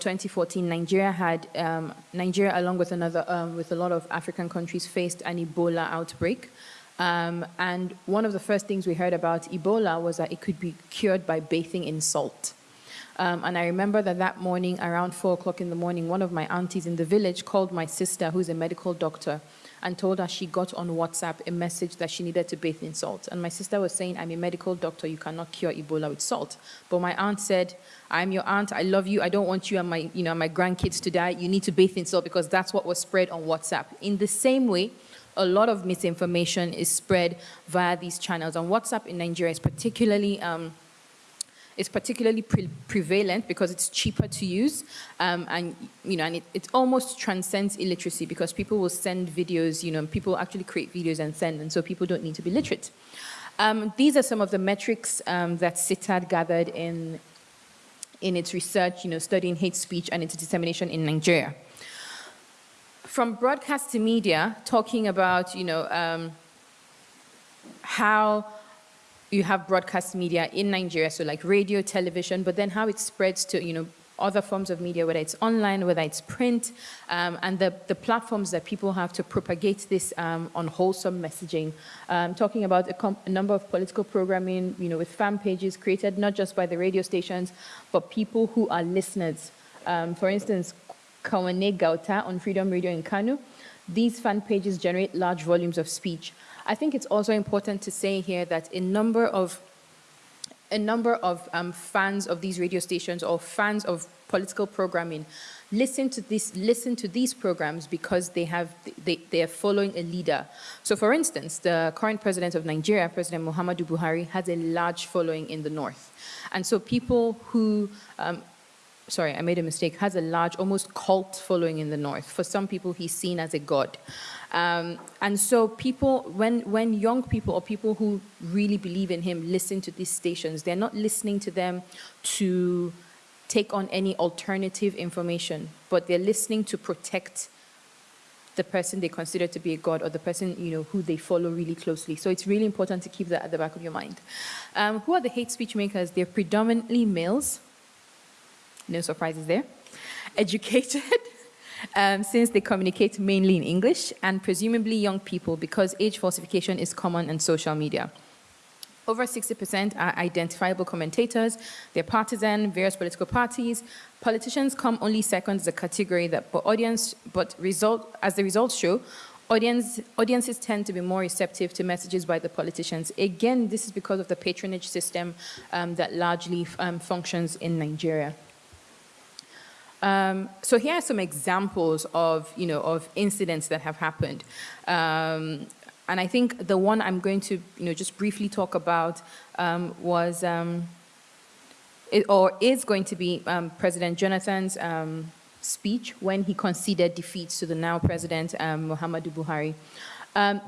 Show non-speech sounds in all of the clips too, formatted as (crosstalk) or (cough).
2014, Nigeria had um, Nigeria, along with another um, with a lot of African countries, faced an Ebola outbreak. Um, and one of the first things we heard about Ebola was that it could be cured by bathing in salt. Um, and I remember that that morning, around four o'clock in the morning, one of my aunties in the village called my sister, who's a medical doctor, and told her she got on WhatsApp a message that she needed to bathe in salt. And my sister was saying, I'm a medical doctor, you cannot cure Ebola with salt. But my aunt said, I'm your aunt, I love you, I don't want you and my, you know, my grandkids to die, you need to bathe in salt because that's what was spread on WhatsApp. In the same way, a lot of misinformation is spread via these channels. And WhatsApp in Nigeria is particularly um, is particularly pre prevalent because it's cheaper to use um, and you know and it, it almost transcends illiteracy because people will send videos you know people actually create videos and send and so people don't need to be literate. Um, these are some of the metrics um, that CITAD gathered in in its research you know studying hate speech and its dissemination in Nigeria. From broadcast to media talking about you know um, how you have broadcast media in Nigeria, so like radio, television, but then how it spreads to, you know, other forms of media, whether it's online, whether it's print, um, and the, the platforms that people have to propagate this um, unwholesome messaging. Um, talking about a, a, number of political programming, you know, with fan pages created not just by the radio stations, but people who are listeners. Um, for instance, Kowane Gauta on Freedom Radio in Kano, these fan pages generate large volumes of speech. I think it's also important to say here that a number of a number of um, fans of these radio stations or fans of political programming listen to this listen to these programs because they have they, they are following a leader so for instance the current president of nigeria president muhammadu buhari has a large following in the north and so people who um, sorry i made a mistake has a large almost cult following in the north for some people he's seen as a god um, and so people, when, when young people or people who really believe in him listen to these stations, they're not listening to them to take on any alternative information, but they're listening to protect the person they consider to be a god or the person you know who they follow really closely. So it's really important to keep that at the back of your mind. Um, who are the hate speech makers? They're predominantly males. No surprises there. Educated, (laughs) um, since they communicate mainly in English and presumably young people because age falsification is common in social media. Over 60% are identifiable commentators. They're partisan, various political parties. Politicians come only second as a category that, but audience, but result, as the results show, audience, audiences tend to be more receptive to messages by the politicians. Again, this is because of the patronage system um, that largely um, functions in Nigeria. Um, so here are some examples of, you know, of incidents that have happened. Um, and I think the one I'm going to, you know, just briefly talk about um, was, um, it, or is going to be um, President Jonathan's um, speech when he conceded defeat to the now President Muhammadu Buhari.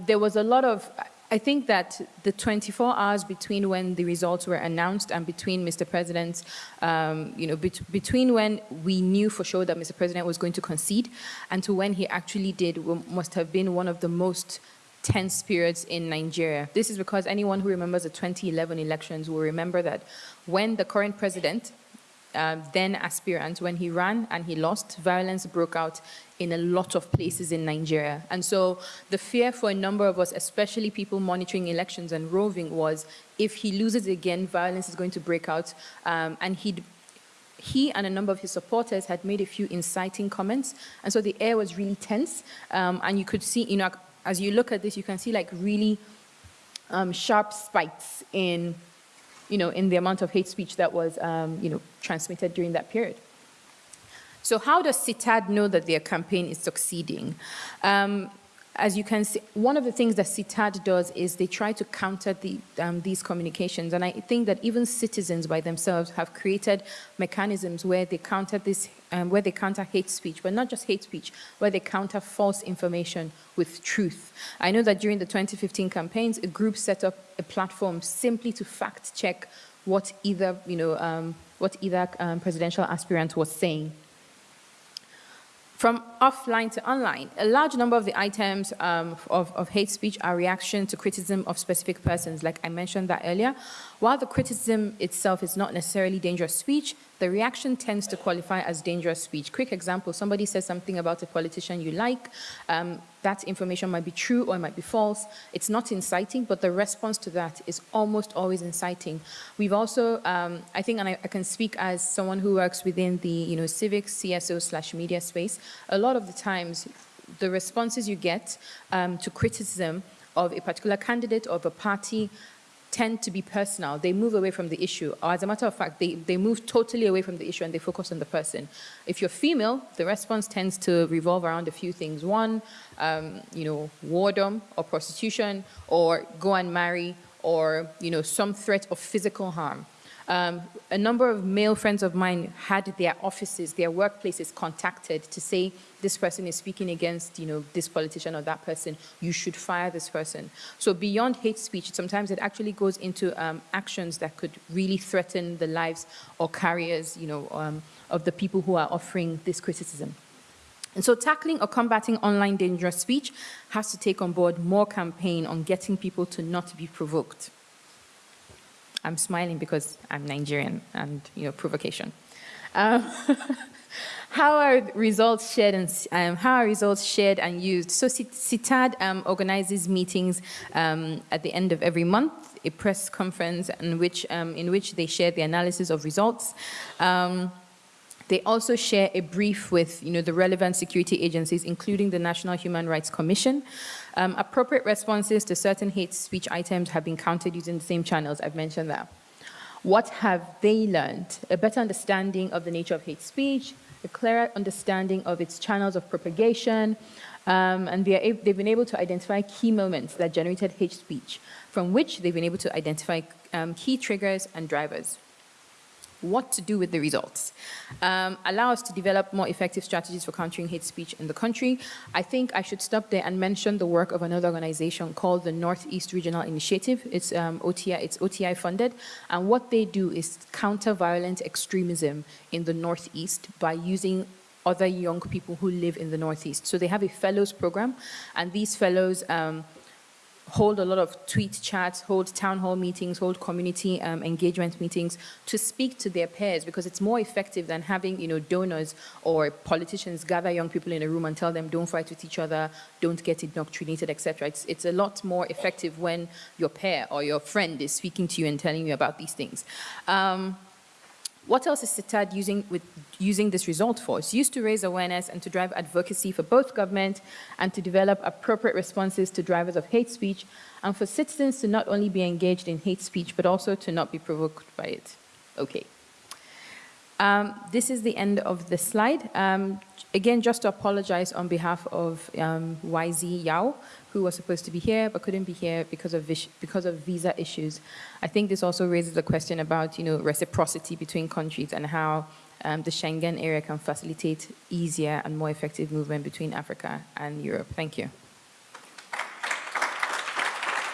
there was a lot of, I think that the 24 hours between when the results were announced and between Mr. President's, um, you know, bet between when we knew for sure that Mr. President was going to concede and to when he actually did must have been one of the most tense periods in Nigeria. This is because anyone who remembers the 2011 elections will remember that when the current president, uh, then aspirant, when he ran and he lost, violence broke out in a lot of places in Nigeria. And so the fear for a number of us, especially people monitoring elections and roving, was if he loses again, violence is going to break out. Um, and he'd he and a number of his supporters had made a few inciting comments. And so the air was really tense. Um, and you could see, you know, as you look at this, you can see like really um, sharp spikes in, you know, in the amount of hate speech that was, um, you know, transmitted during that period. So how does CITAD know that their campaign is succeeding? Um, as you can see, one of the things that CITAD does is they try to counter the, um, these communications. And I think that even citizens by themselves have created mechanisms where they counter this, um, where they counter hate speech, but not just hate speech, where they counter false information with truth. I know that during the 2015 campaigns, a group set up a platform simply to fact check what either, you know, um, what either um, presidential aspirant was saying. From offline to online, a large number of the items um, of, of, hate speech are reaction to criticism of specific persons, like I mentioned that earlier. While the criticism itself is not necessarily dangerous speech, the reaction tends to qualify as dangerous speech. Quick example, somebody says something about a politician you like, um, that information might be true or it might be false. It's not inciting, but the response to that is almost always inciting. We've also, um, I think, and I, I, can speak as someone who works within the, you know, civic CSO slash media space, a lot of the times the responses you get um, to criticism of a particular candidate or of a party tend to be personal. They move away from the issue. Or as a matter of fact, they, they move totally away from the issue and they focus on the person. If you're female, the response tends to revolve around a few things. One, um, you know, wardom or prostitution or go and marry or, you know, some threat of physical harm. Um, a number of male friends of mine had their offices, their workplaces contacted to say, this person is speaking against, you know, this politician or that person, you should fire this person. So beyond hate speech, sometimes it actually goes into um, actions that could really threaten the lives or careers, you know, um, of the people who are offering this criticism. And so tackling or combating online dangerous speech has to take on board more campaign on getting people to not be provoked. I'm smiling because I'm Nigerian and, you know, provocation. Um, (laughs) how are results shared and um, how are results shared and used? So CITAD um, organizes meetings um, at the end of every month, a press conference in which, um, in which they share the analysis of results. They also share a brief with you know, the relevant security agencies, including the National Human Rights Commission. Um, appropriate responses to certain hate speech items have been counted using the same channels, I've mentioned that. What have they learned? A better understanding of the nature of hate speech, a clearer understanding of its channels of propagation, um, and they've been able to identify key moments that generated hate speech, from which they've been able to identify um, key triggers and drivers what to do with the results, um, allow us to develop more effective strategies for countering hate speech in the country. I think I should stop there and mention the work of another organization called the Northeast Regional Initiative. It's um, OTI, it's OTI funded, and what they do is counter violent extremism in the Northeast by using other young people who live in the Northeast. So they have a fellows program, and these fellows um, hold a lot of tweet chats, hold town hall meetings, hold community um, engagement meetings to speak to their peers because it's more effective than having, you know, donors or politicians gather young people in a room and tell them don't fight with each other, don't get indoctrinated, etc. It's, it's a lot more effective when your peer or your friend is speaking to you and telling you about these things. Um, what else is CITAD using, with, using this result for? It's used to raise awareness and to drive advocacy for both government and to develop appropriate responses to drivers of hate speech and for citizens to not only be engaged in hate speech, but also to not be provoked by it. Okay. Um, this is the end of the slide. Um, again, just to apologize on behalf of um, YZ Ya'u, who was supposed to be here but couldn't be here because of, because of visa issues. I think this also raises a question about you know, reciprocity between countries and how um, the Schengen area can facilitate easier and more effective movement between Africa and Europe. Thank you.